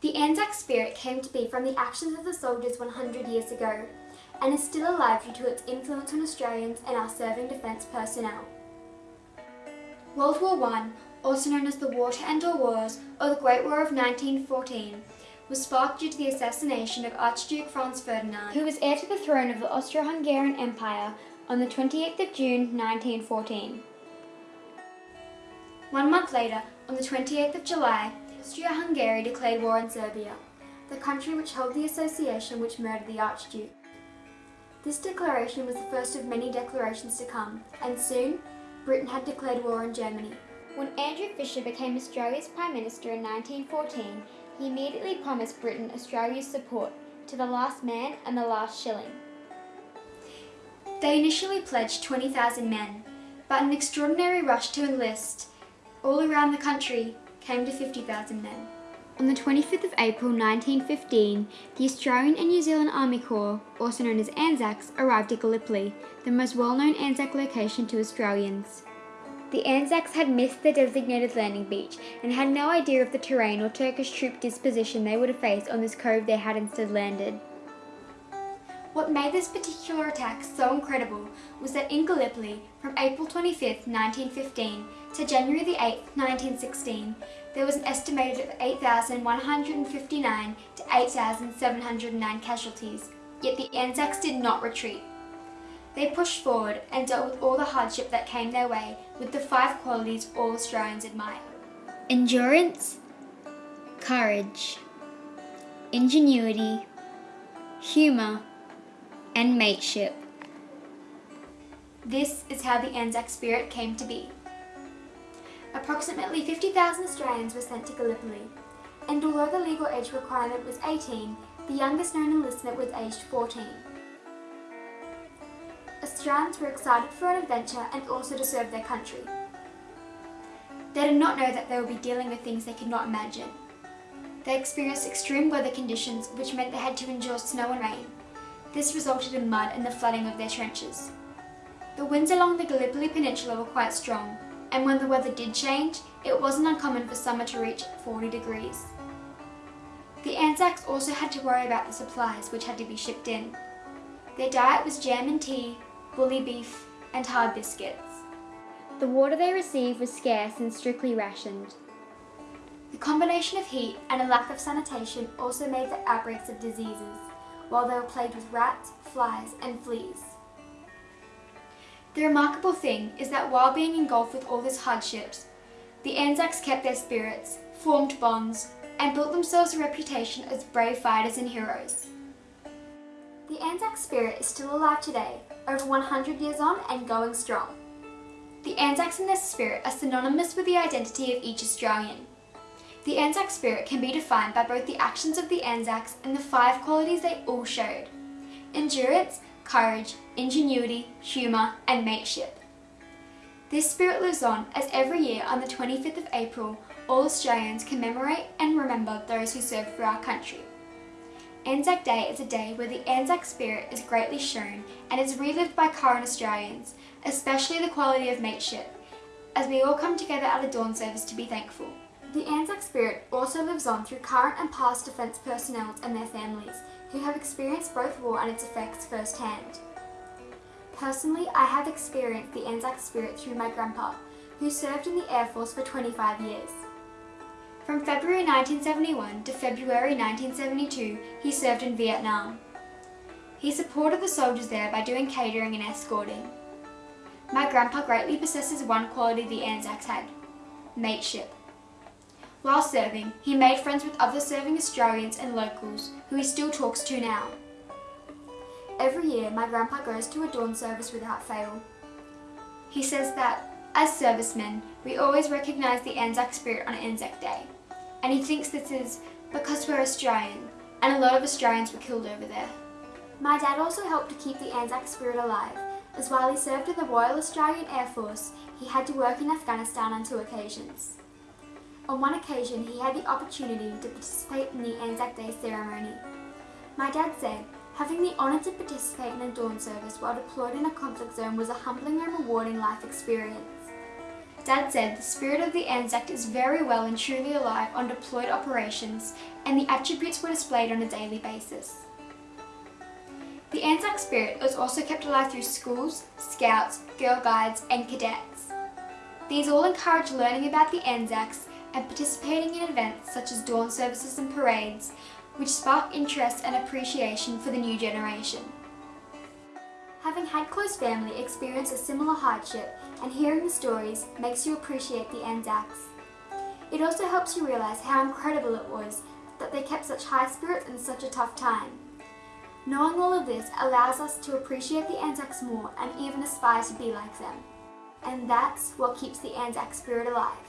The Anzac spirit came to be from the actions of the soldiers 100 years ago and is still alive due to its influence on Australians and our serving defence personnel. World War I, also known as the War to End All Wars or the Great War of 1914, was sparked due to the assassination of Archduke Franz Ferdinand, who was heir to the throne of the Austro-Hungarian Empire on the 28th of June 1914. One month later, on the 28th of July, Austria-Hungary declared war on Serbia, the country which held the association which murdered the Archduke. This declaration was the first of many declarations to come, and soon, Britain had declared war on Germany. When Andrew Fisher became Australia's Prime Minister in 1914, he immediately promised Britain Australia's support to the last man and the last shilling. They initially pledged 20,000 men, but an extraordinary rush to enlist all around the country came to 50,000 men. On the 25th of April 1915, the Australian and New Zealand Army Corps, also known as Anzacs, arrived at Gallipoli, the most well-known Anzac location to Australians. The Anzacs had missed their designated landing beach and had no idea of the terrain or Turkish troop disposition they would have faced on this cove they had instead landed. What made this particular attack so incredible was that in Gallipoli, from April 25, 1915 to January 8, 1916, there was an estimated of 8,159 to 8,709 casualties, yet the Anzacs did not retreat. They pushed forward and dealt with all the hardship that came their way with the five qualities all Australians admire. Endurance, courage, ingenuity, humour and mateship. This is how the Anzac spirit came to be. Approximately 50,000 Australians were sent to Gallipoli, and although the legal age requirement was 18, the youngest known enlistment was aged 14. Australians were excited for an adventure and also to serve their country. They did not know that they would be dealing with things they could not imagine. They experienced extreme weather conditions which meant they had to endure snow and rain. This resulted in mud and the flooding of their trenches. The winds along the Gallipoli Peninsula were quite strong, and when the weather did change, it wasn't uncommon for summer to reach 40 degrees. The Anzacs also had to worry about the supplies which had to be shipped in. Their diet was jam and tea, bully beef and hard biscuits. The water they received was scarce and strictly rationed. The combination of heat and a lack of sanitation also made the outbreaks of diseases, while they were plagued with rats, flies and fleas. The remarkable thing is that while being engulfed with all these hardships, the Anzacs kept their spirits, formed bonds, and built themselves a reputation as brave fighters and heroes. The Anzac spirit is still alive today, over 100 years on and going strong. The Anzacs and their spirit are synonymous with the identity of each Australian. The Anzac spirit can be defined by both the actions of the Anzacs and the five qualities they all showed. Endurance, courage, ingenuity, humour and mateship. This spirit lives on as every year on the 25th of April all Australians commemorate and remember those who served for our country. Anzac Day is a day where the Anzac spirit is greatly shown and is relived by current Australians, especially the quality of mateship, as we all come together at a dawn service to be thankful. The Anzac spirit also lives on through current and past defence personnel and their families, who have experienced both war and its effects firsthand. Personally, I have experienced the Anzac spirit through my grandpa, who served in the Air Force for 25 years. From February 1971 to February 1972, he served in Vietnam. He supported the soldiers there by doing catering and escorting. My grandpa greatly possesses one quality the Anzacs had, mateship. While serving, he made friends with other serving Australians and locals, who he still talks to now. Every year, my grandpa goes to a dawn service without fail. He says that, as servicemen, we always recognise the Anzac spirit on Anzac Day and he thinks this is because we're Australian and a lot of Australians were killed over there. My dad also helped to keep the Anzac spirit alive, as while he served in the Royal Australian Air Force, he had to work in Afghanistan on two occasions. On one occasion, he had the opportunity to participate in the Anzac Day ceremony. My dad said, having the honour to participate in a dawn service while deployed in a conflict zone was a humbling and rewarding life experience. Dad said the spirit of the Anzac is very well and truly alive on deployed operations and the attributes were displayed on a daily basis. The Anzac spirit is also kept alive through schools, scouts, girl guides and cadets. These all encourage learning about the Anzacs and participating in events such as dawn services and parades, which spark interest and appreciation for the new generation. Having had close family experience a similar hardship and hearing the stories makes you appreciate the Anzacs. It also helps you realise how incredible it was that they kept such high spirits in such a tough time. Knowing all of this allows us to appreciate the Anzacs more and even aspire to be like them. And that's what keeps the Anzac spirit alive.